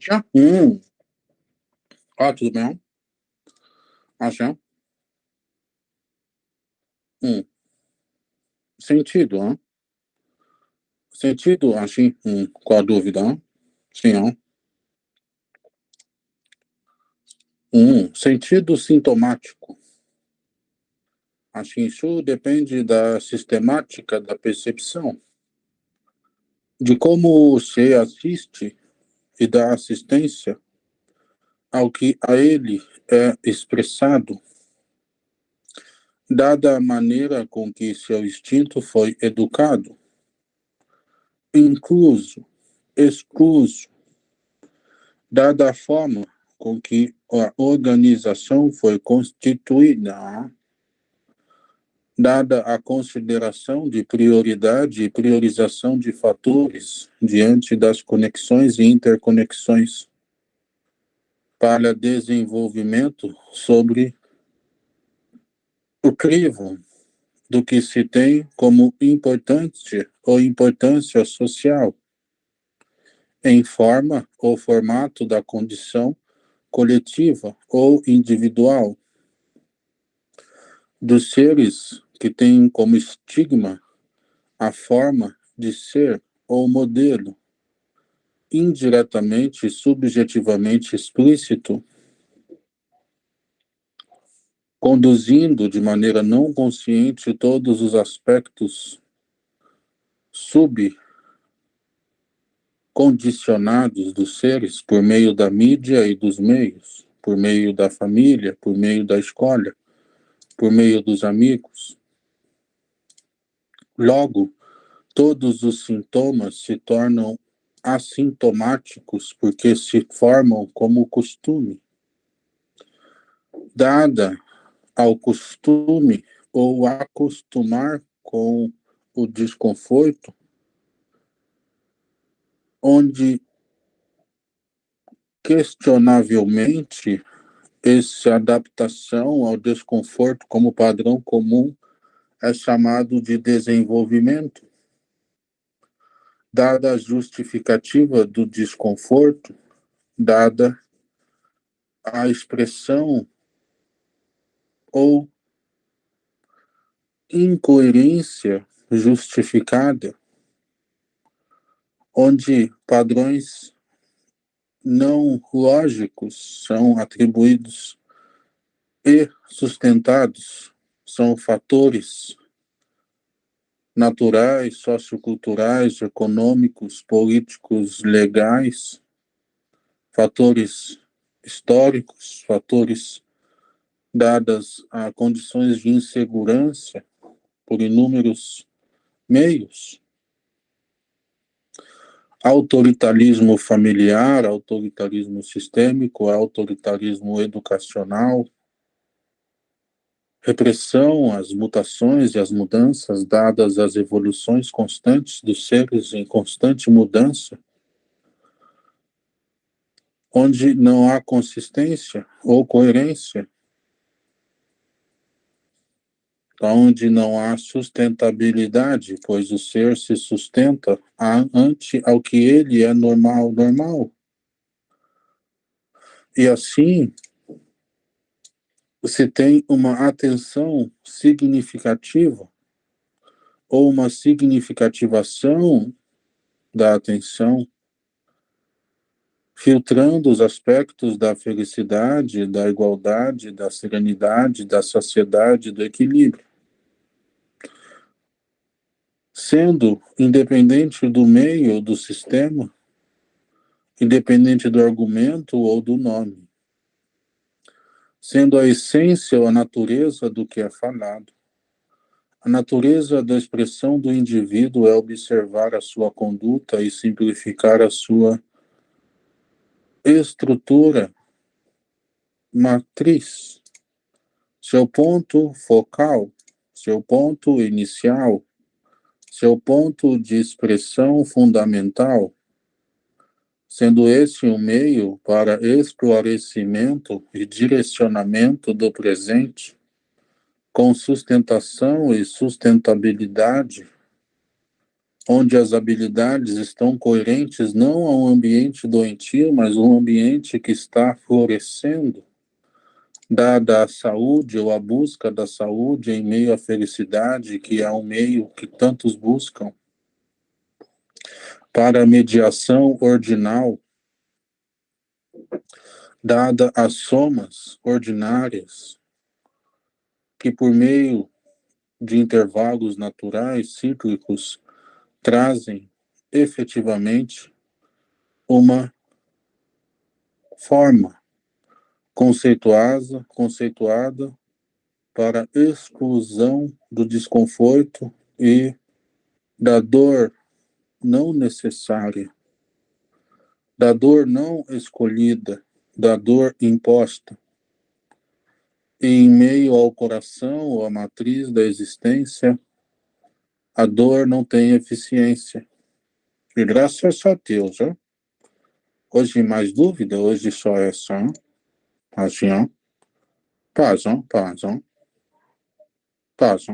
Já. Hum. Ah, tudo bem? Acham? Hum. Sentido, hein? Sentido, assim, hum. qual a dúvida? Sim, hein? Hum. Sentido sintomático. Assim, isso depende da sistemática da percepção, de como você assiste e dá assistência ao que a ele é expressado, dada a maneira com que seu instinto foi educado, incluso, excluso, dada a forma com que a organização foi constituída, dada a consideração de prioridade e priorização de fatores diante das conexões e interconexões para desenvolvimento sobre o crivo do que se tem como importante ou importância social em forma ou formato da condição coletiva ou individual dos seres que têm como estigma a forma de ser ou modelo, indiretamente, subjetivamente explícito, conduzindo de maneira não consciente todos os aspectos subcondicionados dos seres por meio da mídia e dos meios, por meio da família, por meio da escola, por meio dos amigos. Logo, todos os sintomas se tornam assintomáticos porque se formam como costume. Dada ao costume ou acostumar com o desconforto, onde questionavelmente essa adaptação ao desconforto como padrão comum é chamado de desenvolvimento. Dada a justificativa do desconforto, dada a expressão ou incoerência justificada, onde padrões não lógicos são atribuídos e sustentados, são fatores naturais, socioculturais, econômicos, políticos, legais, fatores históricos, fatores dadas a condições de insegurança por inúmeros meios, autoritarismo familiar, autoritarismo sistêmico, autoritarismo educacional, repressão às mutações e às mudanças dadas às evoluções constantes dos seres em constante mudança, onde não há consistência ou coerência onde não há sustentabilidade, pois o ser se sustenta ante ao que ele é normal, normal. E assim, se tem uma atenção significativa ou uma significativação da atenção, filtrando os aspectos da felicidade, da igualdade, da serenidade, da sociedade, do equilíbrio. Sendo independente do meio ou do sistema, independente do argumento ou do nome, sendo a essência ou a natureza do que é falado. A natureza da expressão do indivíduo é observar a sua conduta e simplificar a sua estrutura matriz, seu ponto focal, seu ponto inicial, seu ponto de expressão fundamental, sendo esse um meio para esclarecimento e direcionamento do presente, com sustentação e sustentabilidade, onde as habilidades estão coerentes não a um ambiente doentio, mas um ambiente que está florescendo, dada a saúde ou a busca da saúde em meio à felicidade, que é um meio que tantos buscam, para a mediação ordinal, dada as somas ordinárias, que por meio de intervalos naturais, cíclicos, trazem efetivamente uma forma conceituada, conceituada para exclusão do desconforto e da dor não necessária, da dor não escolhida, da dor imposta. Em meio ao coração ou à matriz da existência, a dor não tem eficiência. E graças a Deus. Hoje mais dúvida, hoje só é só. Paz, paz, paz, paz.